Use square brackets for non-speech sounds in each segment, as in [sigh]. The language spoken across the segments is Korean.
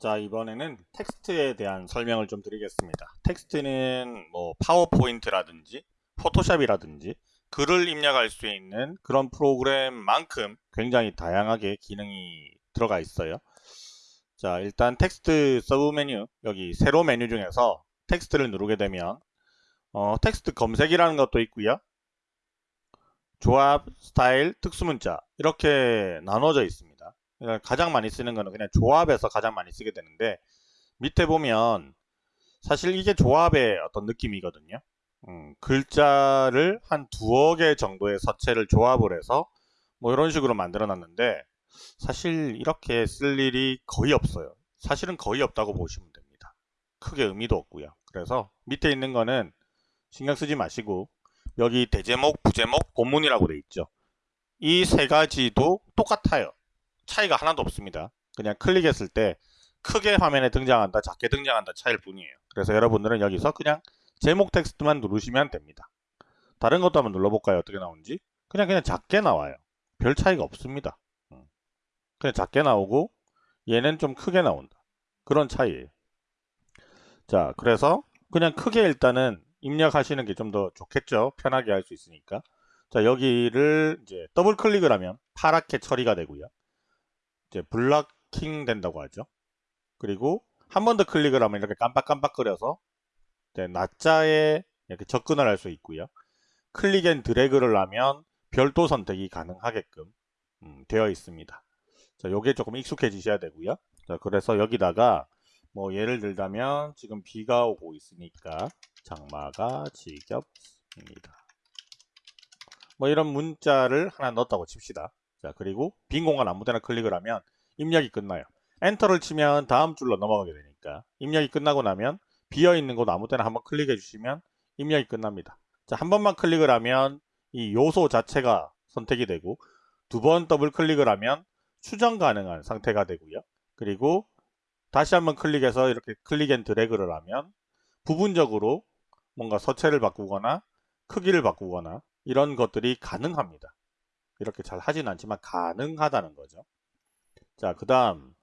자 이번에는 텍스트에 대한 설명을 좀 드리겠습니다. 텍스트는 뭐 파워포인트라든지 포토샵이라든지 글을 입력할 수 있는 그런 프로그램만큼 굉장히 다양하게 기능이 들어가 있어요. 자 일단 텍스트 서브 메뉴 여기 세로 메뉴 중에서 텍스트를 누르게 되면 어, 텍스트 검색이라는 것도 있고요. 조합, 스타일, 특수문자 이렇게 나눠져 있습니다 가장 많이 쓰는 거는 그냥 조합에서 가장 많이 쓰게 되는데 밑에 보면 사실 이게 조합의 어떤 느낌이거든요. 음, 글자를 한 두어 개 정도의 서체를 조합을 해서 뭐 이런 식으로 만들어 놨는데 사실 이렇게 쓸 일이 거의 없어요. 사실은 거의 없다고 보시면 됩니다. 크게 의미도 없고요. 그래서 밑에 있는 거는 신경 쓰지 마시고 여기 대제목, 부제목, 본문이라고 돼 있죠. 이 세 가지도 똑같아요. 차이가 하나도 없습니다. 그냥 클릭했을 때 크게 화면에 등장한다, 작게 등장한다 차이일 뿐이에요. 그래서 여러분들은 여기서 그냥 제목 텍스트만 누르시면 됩니다. 다른 것도 한번 눌러볼까요? 어떻게 나오는지? 그냥 그냥 작게 나와요. 별 차이가 없습니다. 음. 그냥 작게 나오고 얘는 좀 크게 나온다. 그런 차이예요. 자, 그래서 그냥 크게 일단은 입력하시는 게 좀 더 좋겠죠. 편하게 할 수 있으니까. 자, 여기를 이제 더블 클릭을 하면 파랗게 처리가 되고요. 이제 blocking 된다고 하죠. 그리고 한 번 더 클릭을 하면 이렇게 깜빡깜빡거려서 이제 낱자에 이렇게 접근을 할 수 있고요. click and drag를 하면 별도 선택이 가능하게끔 음, 되어 있습니다. 자, 요게 조금 익숙해지셔야 되고요. 자, 그래서 여기다가 뭐 예를 들자면 지금 비가 오고 있으니까 장마가 지겹습니다. 뭐 이런 문자를 하나 넣었다고 칩시다. 자 그리고 빈 공간 아무 데나 클릭을 하면 입력이 끝나요. 엔터를 치면 다음 줄로 넘어가게 되니까 입력이 끝나고 나면 비어있는 곳 아무 데나 한번 클릭해 주시면 입력이 끝납니다. 자, 한 번만 클릭을 하면 이 요소 자체가 선택이 되고 두 번 더블 클릭을 하면 수정 가능한 상태가 되고요. 그리고 다시 한번 클릭해서 이렇게 click and drag를 하면 부분적으로 뭔가 서체를 바꾸거나 크기를 바꾸거나 이런 것들이 가능합니다. 이렇게 잘 하진 않지만 가능하다는 거죠. 자, 그 다음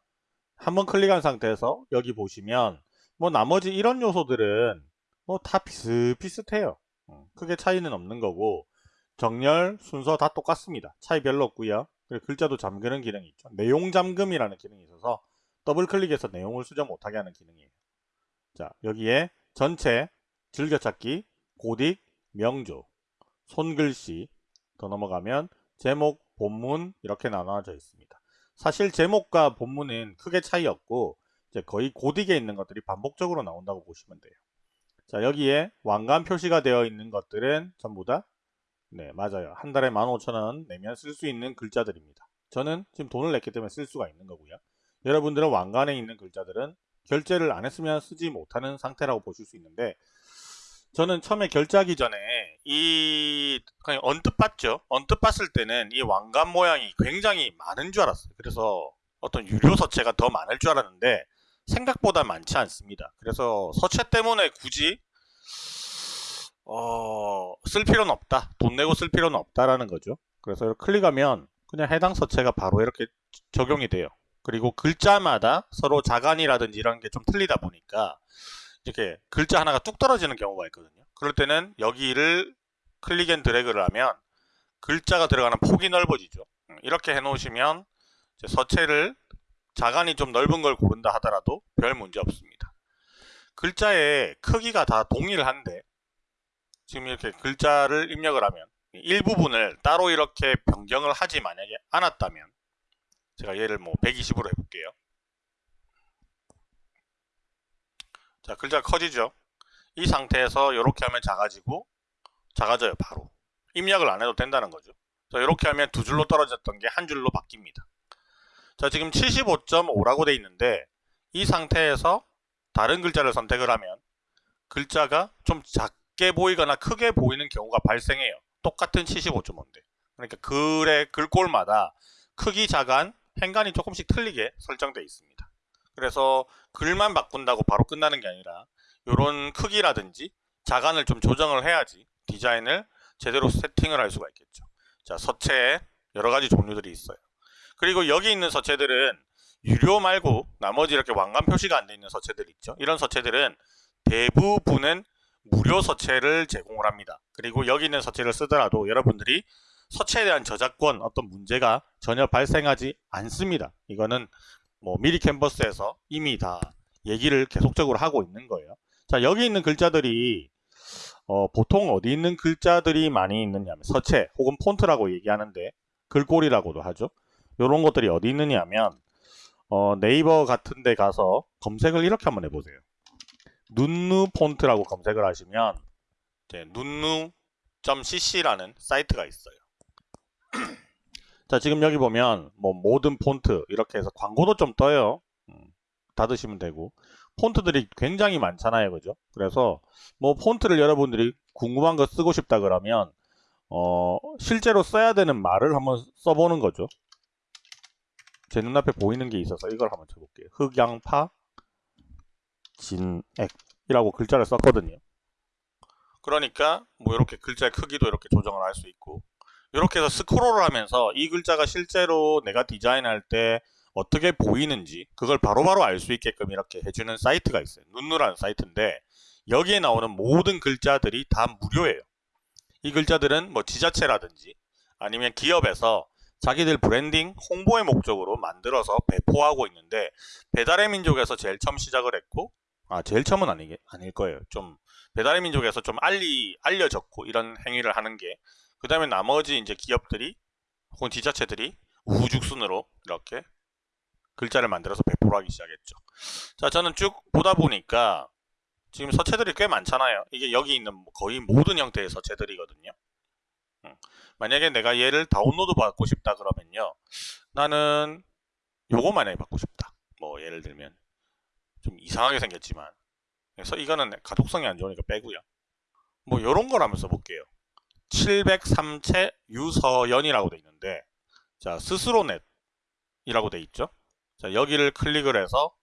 한번 클릭한 상태에서 여기 보시면 뭐 나머지 이런 요소들은 뭐 다 비슷비슷해요. 어, 크게 차이는 없는 거고 정렬, 순서 다 똑같습니다. 차이 별로 없고요. 그리고 글자도 잠그는 기능이 있죠. 내용 잠금이라는 기능이 있어서 더블 클릭해서 내용을 수정 못하게 하는 기능이에요. 자, 여기에 전체, 즐겨찾기, 고딕, 명조, 손글씨 더 넘어가면 제목, 본문 이렇게 나눠져 있습니다. 사실 제목과 본문은 크게 차이 없고 이제 거의 고딕에 있는 것들이 반복적으로 나온다고 보시면 돼요. 자 여기에 왕관 표시가 되어 있는 것들은 전부 다 네, 맞아요. 한 달에 15,000원 내면 쓸 수 있는 글자들입니다. 저는 지금 돈을 냈기 때문에 쓸 수가 있는 거고요. 여러분들은 왕관에 있는 글자들은 결제를 안 했으면 쓰지 못하는 상태라고 보실 수 있는데 저는 처음에 결제하기 전에 이 그냥 언뜻 봤죠. 언뜻 봤을 때는 이 왕관 모양이 굉장히 많은 줄 알았어요. 그래서 어떤 유료 서체가 더 많을 줄 알았는데 생각보다 많지 않습니다. 그래서 서체 때문에 굳이 어, 쓸 필요는 없다. 돈 내고 쓸 필요는 없다라는 거죠. 그래서 클릭하면 그냥 해당 서체가 바로 이렇게 적용이 돼요. 그리고 글자마다 서로 자간이라든지 이런 게 좀 틀리다 보니까 이렇게 글자 하나가 뚝 떨어지는 경우가 있거든요. 그럴 때는 여기를 click and drag를 하면 글자가 들어가는 폭이 넓어지죠. 음, 이렇게 해 놓으시면 서체를 자간이 좀 넓은 걸 고른다 하더라도 별 문제 없습니다. 글자의 크기가 다 동일한데 지금 이렇게 글자를 입력을 하면 일부분을 따로 이렇게 변경을 하지 만약에 않았다면 제가 얘를 뭐 120으로 해볼게요. 자 글자가 커지죠. 이 상태에서 이렇게 하면 작아지고 작아져요 바로. 입력을 안 해도 된다는 거죠. 자 이렇게 하면 두 줄로 떨어졌던 게 한 줄로 바뀝니다. 자 지금 75.5라고 돼 있는데 이 상태에서 다른 글자를 선택을 하면 글자가 좀 작게 보이거나 크게 보이는 경우가 발생해요. 똑같은 75.5인데. 그러니까 글의 글꼴마다 크기 자간 행간이 조금씩 틀리게 설정되어 있습니다 그래서 글만 바꾼다고 바로 끝나는 게 아니라 이런 크기라든지 자간을 좀 조정을 해야지 디자인을 제대로 세팅을 할 수가 있겠죠. 자, 서체에 여러 가지 종류들이 있어요. 그리고 여기 있는 서체들은 유료 말고 나머지 이렇게 왕관 표시가 안 돼 있는 서체들 있죠. 이런 서체들은 대부분은 무료 서체를 제공을 합니다. 그리고 여기 있는 서체를 쓰더라도 여러분들이 서체에 대한 저작권 어떤 문제가 전혀 발생하지 않습니다. 이거는 뭐 미리 캔버스에서 이미 다 얘기를 계속적으로 하고 있는 거예요. 자 여기 있는 글자들이 어, 보통 어디 있는 글자들이 많이 있느냐면 서체 혹은 폰트라고 얘기하는데 글꼴이라고도 하죠. 이런 것들이 어디 있느냐 하면 어, 네이버 같은 데 가서 검색을 이렇게 한번 해보세요. 눈누 폰트라고 검색을 하시면 눈누.cc라는 사이트가 있어요. [clears throat] 자 지금 여기 보면 뭐 모든 폰트 이렇게 해서 광고도 좀 떠요. 음, 닫으시면 되고 폰트들이 굉장히 많잖아요. 그죠? 그래서 뭐 폰트를 여러분들이 궁금한 거 쓰고 싶다 그러면 어, 실제로 써야 되는 말을 한번 써보는 거죠. 제 눈앞에 보이는 게 있어서 이걸 한번 쳐볼게요. 흑양파 진액 이라고 글자를 썼거든요. 그러니까 뭐 이렇게 글자의 크기도 이렇게 조정을 할 수 있고 이렇게 해서 스크롤을 하면서 이 글자가 실제로 내가 디자인할 때 어떻게 보이는지 그걸 바로바로 알 수 있게끔 이렇게 해주는 사이트가 있어요. 눈누라는 사이트인데 여기에 나오는 모든 글자들이 다 무료예요. 이 글자들은 뭐 지자체라든지 아니면 기업에서 자기들 브랜딩, 홍보의 목적으로 만들어서 배포하고 있는데 배달의 민족에서 제일 처음 시작을 했고 아 제일 처음은 아니, 아닐 거예요. 좀 배달의 민족에서 좀 알리, 알려졌고 이런 행위를 하는 게 그 다음에 나머지 이제 기업들이 혹은 지자체들이 우후죽순으로 이렇게 글자를 만들어서 배포를 하기 시작했죠. 자 저는 쭉 보다 보니까 지금 서체들이 꽤 많잖아요. 이게 여기 있는 거의 모든 형태의 서체들이거든요. 만약에 내가 얘를 다운로드 받고 싶다 그러면요. 나는 요거 만약에 받고 싶다. 뭐 예를 들면 좀 이상하게 생겼지만 그래서 이거는 가독성이 안 좋으니까 빼고요. 뭐 요런 걸 한번 써볼게요. 703채 유서연이라고 돼 있는데 자 스스로넷이라고 돼 있죠. 자 여기를 클릭을 해서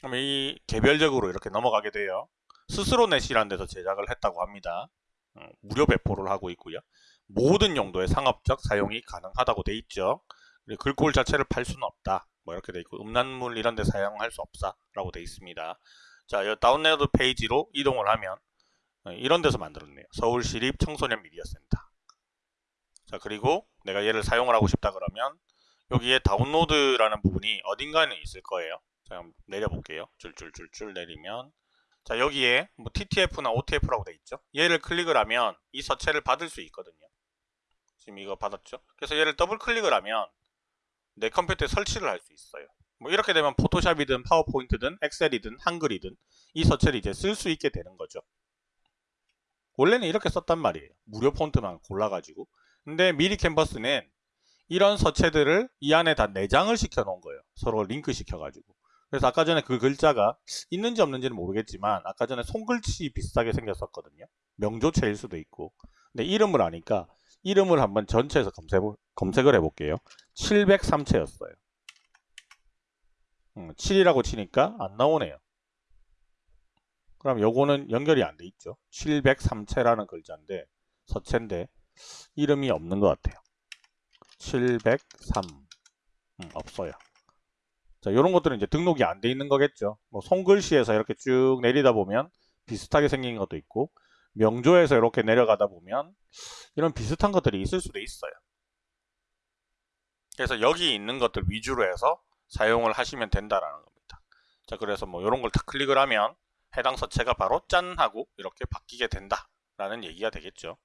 그럼 이 개별적으로 이렇게 넘어가게 돼요. 스스로넷이라는 데서 제작을 했다고 합니다. 어, 무료 배포를 하고 있고요. 모든 용도의 상업적 사용이 가능하다고 돼 있죠. 글꼴 자체를 팔 수는 없다. 뭐 이렇게 돼 있고 음란물 이런 데 사용할 수 없다 라고 돼 있습니다. 자, 이 다운로드 페이지로 이동을 하면 어, 이런 데서 만들었네요. 서울시립 청소년 미디어 센터. 자, 그리고 내가 얘를 사용을 하고 싶다 그러면 여기에 다운로드라는 부분이 어딘가에 있을 거예요. 자, 내려볼게요. 줄줄줄줄 내리면 자 여기에 뭐 TTF나 OTF라고 돼 있죠. 얘를 클릭을 하면 이 서체를 받을 수 있거든요. 지금 이거 받았죠. 그래서 얘를 더블 클릭을 하면 내 컴퓨터에 설치를 할 수 있어요. 뭐 이렇게 되면 포토샵이든 파워포인트든 엑셀이든 한글이든 이 서체를 이제 쓸 수 있게 되는 거죠. 원래는 이렇게 썼단 말이에요. 무료 폰트만 골라가지고. 근데 미리 캔버스는 이런 서체들을 이 안에 다 내장을 시켜 놓은 거예요. 서로 링크 시켜가지고. 그래서 아까 전에 그 글자가 있는지 없는지는 모르겠지만 아까 전에 손글씨 비슷하게 생겼었거든요. 명조체일 수도 있고. 근데 이름을 아니까 이름을 한번 전체에서 검색, 검색을 해볼게요. 703채였어요. 음, 7이라고 치니까 안 나오네요. 그럼 요거는 연결이 안 돼 있죠. 703채라는 글자인데 서체인데 이름이 없는 것 같아요. 703 음, 없어요. 자, 이런 것들은 이제 등록이 안 돼 있는 거겠죠. 뭐 손글씨에서 이렇게 쭉 내리다 보면 비슷하게 생긴 것도 있고 명조에서 이렇게 내려가다 보면 이런 비슷한 것들이 있을 수도 있어요. 그래서 여기 있는 것들 위주로 해서 사용을 하시면 된다라는 겁니다. 자, 그래서 뭐 이런 걸 다 클릭을 하면 해당 서체가 바로 짠 하고 이렇게 바뀌게 된다 라는 얘기가 되겠죠.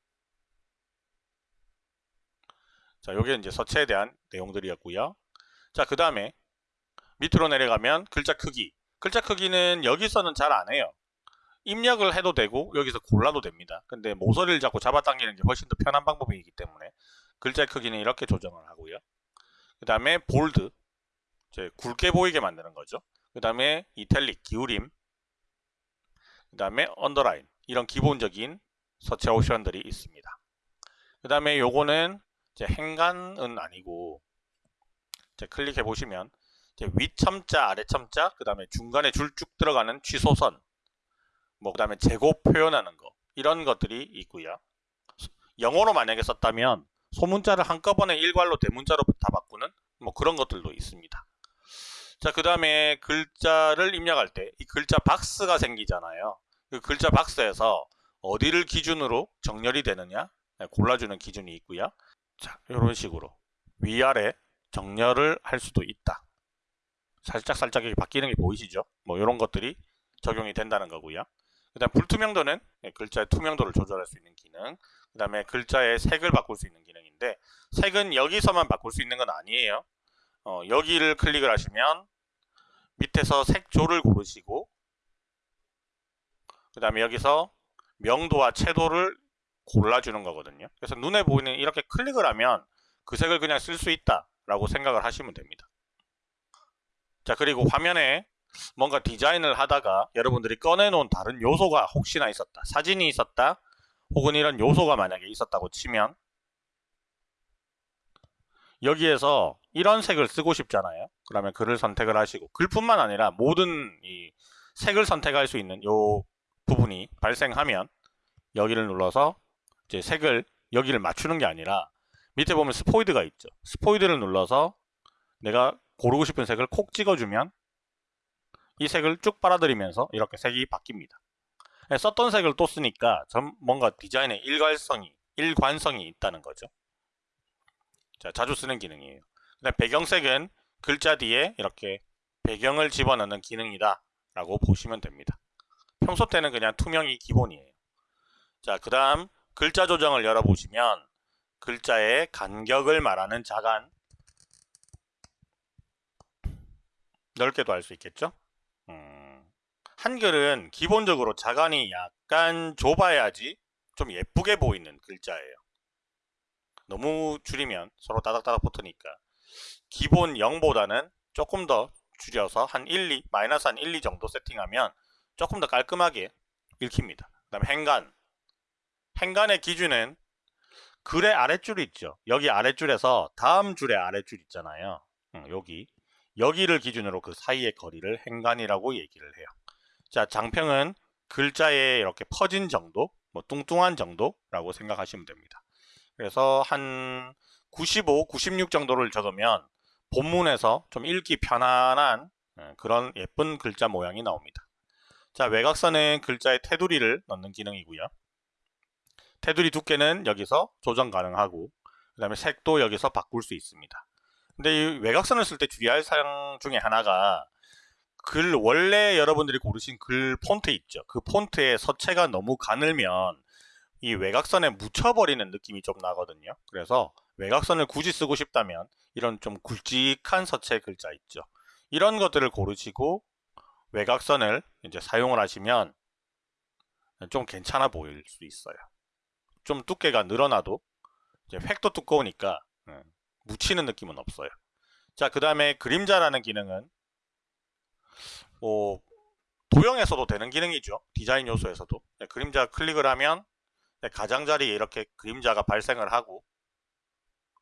자, 요게 이제 서체에 대한 내용들이었고요. 자, 그 다음에 밑으로 내려가면 글자 크기. 글자 크기는 여기서는 잘 안 해요. 입력을 해도 되고 여기서 골라도 됩니다. 근데 모서리를 잡고 잡아당기는 게 훨씬 더 편한 방법이기 때문에 글자 크기는 이렇게 조정을 하고요. 그 다음에 볼드 굵게 보이게 만드는 거죠. 그 다음에 이탈릭 기울임 그 다음에 언더라인 이런 기본적인 서체 옵션들이 있습니다 그 다음에 요거는 이제 행간은 아니고 이제 클릭해 보시면 위첨자, 아래첨자, 그 다음에 중간에 줄 쭉 들어가는 취소선, 뭐 그 다음에 제곱 표현하는 거 이런 것들이 있고요. 영어로 만약에 썼다면 소문자를 한꺼번에 일괄로 대문자로 다 바꾸는 뭐 그런 것들도 있습니다. 자, 그 다음에 글자를 입력할 때 이 글자 박스가 생기잖아요. 그 글자 박스에서 어디를 기준으로 정렬이 되느냐 네, 골라주는 기준이 있고요. 자, 이런 식으로 위아래 정렬을 할 수도 있다. 살짝 살짝 이렇게 바뀌는 게 보이시죠? 뭐 이런 것들이 적용이 된다는 거고요. 그 다음 불투명도는 네, 글자의 투명도를 조절할 수 있는 기능 그 다음에 글자의 색을 바꿀 수 있는 기능인데 색은 여기서만 바꿀 수 있는 건 아니에요. 어, 여기를 클릭을 하시면 밑에서 색조를 고르시고 그 다음에 여기서 명도와 채도를 골라주는 거거든요. 그래서 눈에 보이는 이렇게 클릭을 하면 그 색을 그냥 쓸 수 있다 라고 생각을 하시면 됩니다. 자 그리고 화면에 뭔가 디자인을 하다가 여러분들이 꺼내놓은 다른 요소가 혹시나 있었다. 사진이 있었다. 혹은 이런 요소가 만약에 있었다고 치면 여기에서 이런 색을 쓰고 싶잖아요. 그러면 글을 선택을 하시고 글뿐만 아니라 모든 이 색을 선택할 수 있는 요 부분이 발생하면 여기를 눌러서 이제 색을 여기를 맞추는 게 아니라 밑에 보면 스포이드가 있죠. 스포이드를 눌러서 내가 고르고 싶은 색을 콕 찍어주면 이 색을 쭉 빨아들이면서 이렇게 색이 바뀝니다. 네, 썼던 색을 또 쓰니까 전 뭔가 디자인에 일관성이 일관성이 있다는 거죠. 자, 자주 쓰는 기능이에요. 그다음 배경색은 글자 뒤에 이렇게 배경을 집어넣는 기능이다 라고 보시면 됩니다. 평소 때는 그냥 투명이 기본이에요. 자, 그 다음 글자 조정을 열어보시면 글자의 간격을 말하는 자간 넓게도 할 수 있겠죠? 음, 한글은 기본적으로 자간이 약간 좁아야지 좀 예쁘게 보이는 글자예요. 너무 줄이면 서로 따닥따닥 붙으니까 기본 0보다는 조금 더 줄여서 한 1, 2, 마이너스 한 1, 2 정도 세팅하면 조금 더 깔끔하게 읽힙니다. 그 다음에 행간 행간의 기준은 글의 아랫줄이 있죠. 여기 아랫줄에서 다음 줄의 아랫줄 있잖아요. 응, 여기 여기를 기준으로 그 사이의 거리를 행간이라고 얘기를 해요. 자, 장평은 글자에 이렇게 퍼진 정도, 뭐 뚱뚱한 정도라고 생각하시면 됩니다. 그래서 한 95, 96 정도를 적으면 본문에서 좀 읽기 편안한 예, 그런 예쁜 글자 모양이 나옵니다. 자, 외곽선은 글자의 테두리를 넣는 기능이고요. 테두리 두께는 여기서 조정 가능하고 그 다음에 색도 여기서 바꿀 수 있습니다. 근데 이 외곽선을 쓸 때 주의할 사항 중에 하나가 글 원래 여러분들이 고르신 글 폰트 있죠. 그 폰트의 서체가 너무 가늘면 이 외곽선에 묻혀버리는 느낌이 좀 나거든요. 그래서 외곽선을 굳이 쓰고 싶다면 이런 좀 굵직한 서체 글자 있죠. 이런 것들을 고르시고 외곽선을 이제 사용을 하시면 좀 괜찮아 보일 수 있어요. 좀 두께가 늘어나도 이제 획도 두꺼우니까 음, 묻히는 느낌은 없어요. 자, 그 다음에 그림자라는 기능은 뭐 도형에서도 되는 기능이죠. 디자인 요소에서도 네, 그림자 클릭을 하면 네, 가장자리에 이렇게 그림자가 발생을 하고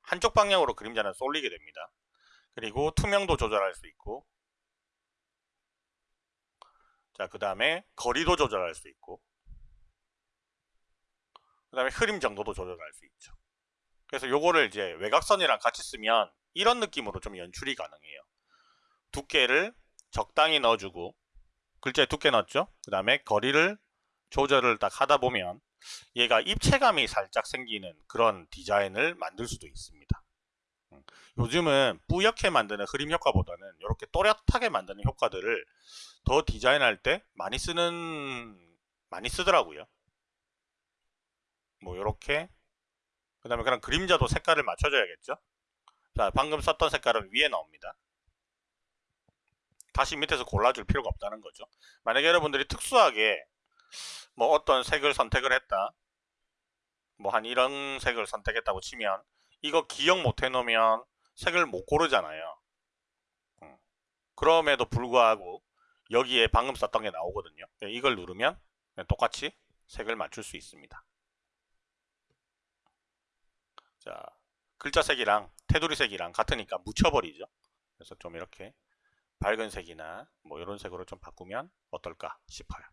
한쪽 방향으로 그림자는 쏠리게 됩니다. 그리고 투명도 조절할 수 있고 자, 그 다음에 거리도 조절할 수 있고 그 다음에 흐림 정도도 조절할 수 있죠. 그래서 요거를 이제 외곽선이랑 같이 쓰면 이런 느낌으로 좀 연출이 가능해요. 두께를 적당히 넣어주고 글자에 두께 넣었죠. 그 다음에 거리를 조절을 딱 하다 보면 얘가 입체감이 살짝 생기는 그런 디자인을 만들 수도 있습니다. 음, 요즘은 뿌옇게 만드는 흐림 효과보다는 이렇게 또렷하게 만드는 효과들을 더 디자인할 때 많이 쓰는 많이 쓰더라고요. 뭐 이렇게 그 다음에 그런 그림자도 색깔을 맞춰줘야겠죠. 자 방금 썼던 색깔은 위에 나옵니다. 다시 밑에서 골라줄 필요가 없다는 거죠. 만약에 여러분들이 특수하게 뭐 어떤 색을 선택을 했다. 뭐 한 이런 색을 선택했다고 치면 이거 기억 못 해놓으면 색을 못 고르잖아요. 음. 그럼에도 불구하고 여기에 방금 썼던 게 나오거든요. 네, 이걸 누르면 똑같이 색을 맞출 수 있습니다. 자, 글자 색이랑 테두리 색이랑 같으니까 묻혀버리죠. 그래서 좀 이렇게 밝은 색이나 뭐 이런 색으로 좀 바꾸면 어떨까 싶어요.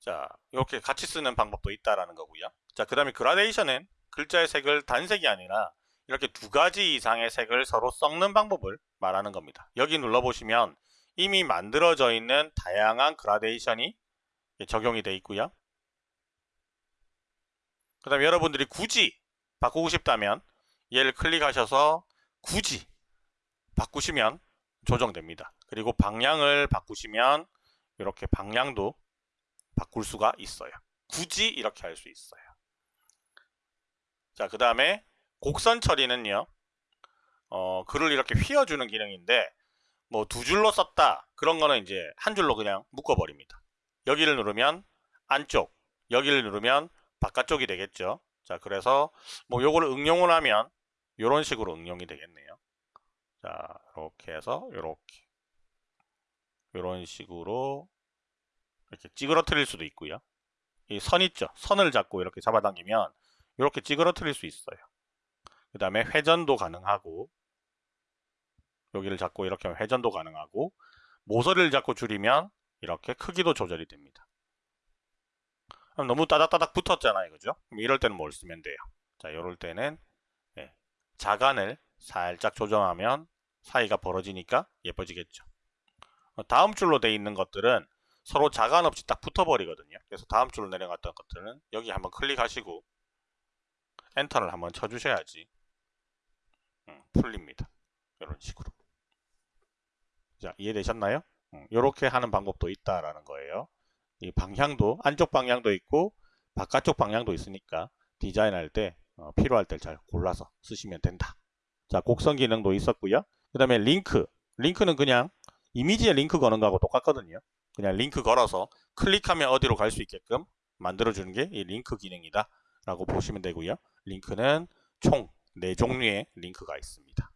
자, 이렇게 같이 쓰는 방법도 있다라는 거고요. 자, 그 다음에 그라데이션은 글자의 색을 단색이 아니라 이렇게 두 가지 이상의 색을 서로 섞는 방법을 말하는 겁니다. 여기 눌러보시면 이미 만들어져 있는 다양한 그라데이션이 적용이 되어 있고요. 그 다음에 여러분들이 굳이 바꾸고 싶다면 얘를 클릭하셔서 굳이 바꾸시면 조정됩니다. 그리고 방향을 바꾸시면 이렇게 방향도 바꿀 수가 있어요. 굳이 이렇게 할 수 있어요. 자, 그 다음에 곡선 처리는요. 어, 글을 이렇게 휘어주는 기능인데 뭐 두 줄로 썼다 그런 거는 이제 한 줄로 그냥 묶어버립니다. 여기를 누르면 안쪽, 여기를 누르면 바깥쪽이 되겠죠. 자, 그래서 뭐 요거를 응용을 하면 이런 식으로 응용이 되겠네요. 자, 이렇게 해서 이렇게 이런 식으로 이렇게 찌그러뜨릴 수도 있고요. 이 선 있죠. 선을 잡고 이렇게 잡아당기면 이렇게 찌그러뜨릴 수 있어요. 그 다음에 회전도 가능하고 여기를 잡고 이렇게 하면 회전도 가능하고 모서리를 잡고 줄이면 이렇게 크기도 조절이 됩니다. 너무 따닥따닥 붙었잖아요. 그죠? 이럴 때는 뭘 쓰면 돼요. 자, 이럴 때는 네, 자간을 살짝 조정하면 사이가 벌어지니까 예뻐지겠죠. 어, 다음 줄로 돼 있는 것들은 서로 자간 없이 딱 붙어버리거든요. 그래서 다음 줄로 내려갔던 것들은 여기 한번 클릭하시고 엔터를 한번 쳐주셔야지 음, 풀립니다. 이런 식으로. 자, 이해되셨나요? 이렇게 음, 하는 방법도 있다라는 거예요. 이 방향도 안쪽 방향도 있고 바깥쪽 방향도 있으니까 디자인할 때 어, 필요할 때 잘 골라서 쓰시면 된다. 자, 곡선 기능도 있었고요. 그 다음에 링크. 링크는 그냥 이미지에 링크 거는 거하고 똑같거든요. 그냥 링크 걸어서 클릭하면 어디로 갈 수 있게끔 만들어주는 게 이 링크 기능이다. 라고 보시면 되고요. 링크는 총 4종류의 링크가 있습니다.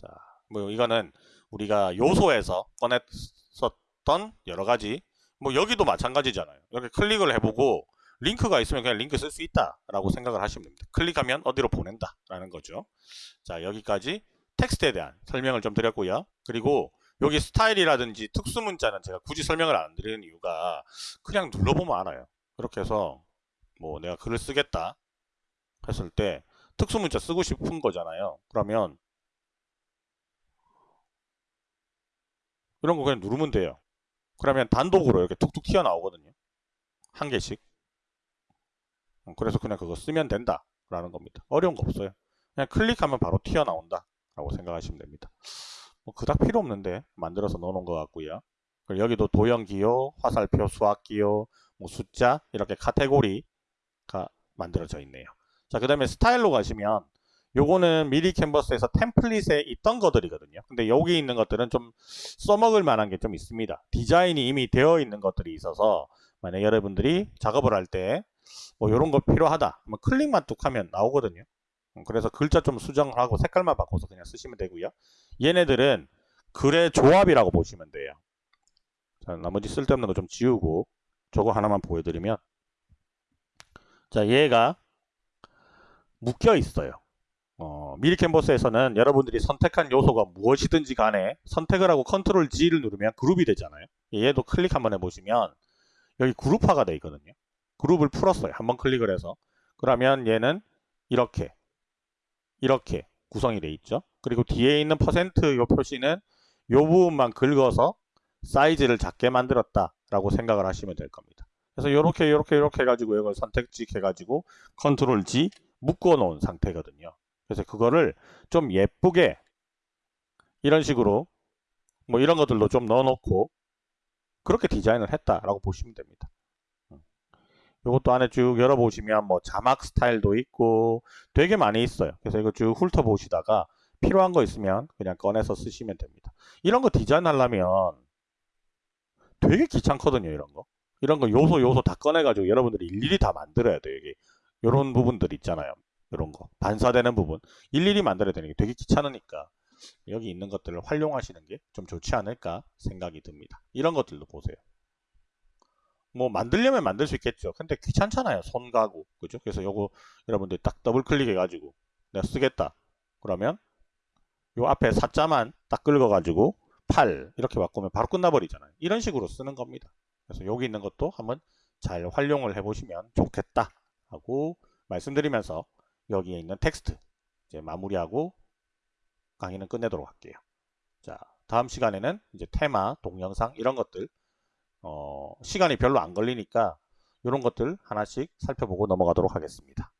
자, 뭐 이거는 우리가 요소에서 꺼냈었던 여러 가지 뭐 여기도 마찬가지잖아요. 이렇게 클릭을 해보고 링크가 있으면 그냥 링크 쓸 수 있다 라고 생각을 하시면 됩니다. 클릭하면 어디로 보낸다 라는 거죠. 자 여기까지 텍스트에 대한 설명을 좀 드렸고요. 그리고 여기 스타일이라든지 특수 문자는 제가 굳이 설명을 안 드리는 이유가 그냥 눌러보면 알아요. 이렇게 해서 뭐 내가 글을 쓰겠다 했을 때 특수 문자 쓰고 싶은 거잖아요. 그러면 이런 거 그냥 누르면 돼요. 그러면 단독으로 이렇게 툭툭 튀어나오거든요. 한 개씩. 어, 그래서 그냥 그거 쓰면 된다 라는 겁니다. 어려운 거 없어요. 그냥 클릭하면 바로 튀어나온다 라고 생각하시면 됩니다. 뭐 그닥 필요 없는데 만들어서 넣어놓은 것 같고요. 그리고 여기도 도형기호, 화살표, 수학기호, 뭐 숫자 이렇게 카테고리가 만들어져 있네요. 자, 그 다음에 스타일로 가시면 요거는 미리 캔버스에서 템플릿에 있던 것들이거든요. 근데 여기 있는 것들은 좀 써먹을 만한 게 좀 있습니다. 디자인이 이미 되어 있는 것들이 있어서 만약 여러분들이 작업을 할 때 뭐 이런 거 필요하다. 뭐 클릭만 뚝 하면 나오거든요. 음, 그래서 글자 좀 수정을 하고 색깔만 바꿔서 그냥 쓰시면 되고요. 얘네들은 글의 조합이라고 보시면 돼요. 자, 나머지 쓸데없는 거 좀 지우고 저거 하나만 보여드리면 자 얘가 묶여 있어요. 어, 미리 캔버스에서는 여러분들이 선택한 요소가 무엇이든지 간에 선택을 하고 Control G를 누르면 그룹이 되잖아요. 얘도 클릭 한번 해보시면 여기 그룹화가 되어 있거든요. 그룹을 풀었어요. 한번 클릭을 해서. 그러면 얘는 이렇게 이렇게 구성이 되어 있죠. 그리고 뒤에 있는 퍼센트 요 표시는 요 부분만 긁어서 사이즈를 작게 만들었다 라고 생각을 하시면 될 겁니다. 그래서 이렇게 이렇게 이렇게 해가지고 이걸 선택지 해가지고 컨트롤 G 묶어 놓은 상태거든요. 그래서 그거를 좀 예쁘게 이런 식으로 뭐 이런 것들도 좀 넣어놓고 그렇게 디자인을 했다라고 보시면 됩니다. 이것도 안에 쭉 열어보시면 뭐 자막 스타일도 있고 되게 많이 있어요. 그래서 이거 쭉 훑어보시다가 필요한 거 있으면 그냥 꺼내서 쓰시면 됩니다. 이런 거 디자인 하려면 되게 귀찮거든요. 이런 거. 이런 거 요소 요소 다 꺼내가지고 여러분들이 일일이 다 만들어야 돼요. 이게 이런 부분들 있잖아요. 이런 거 반사되는 부분 일일이 만들어야 되는 게 되게 귀찮으니까 여기 있는 것들을 활용하시는 게 좀 좋지 않을까 생각이 듭니다. 이런 것들도 보세요. 뭐 만들려면 만들 수 있겠죠. 근데 귀찮잖아요. 손 가고 그죠? 그래서 요거 여러분들 딱 더블 클릭해 가지고 내가 쓰겠다. 그러면 요 앞에 사자만 딱 긁어 가지고 8 이렇게 바꾸면 바로 끝나버리잖아요. 이런 식으로 쓰는 겁니다. 그래서 여기 있는 것도 한번 잘 활용을 해보시면 좋겠다 하고 말씀드리면서 여기에 있는 텍스트 이제 마무리하고 강의는 끝내도록 할게요. 자, 다음 시간에는 이제 테마, 동영상 이런 것들 어, 시간이 별로 안 걸리니까 이런 것들 하나씩 살펴보고 넘어가도록 하겠습니다.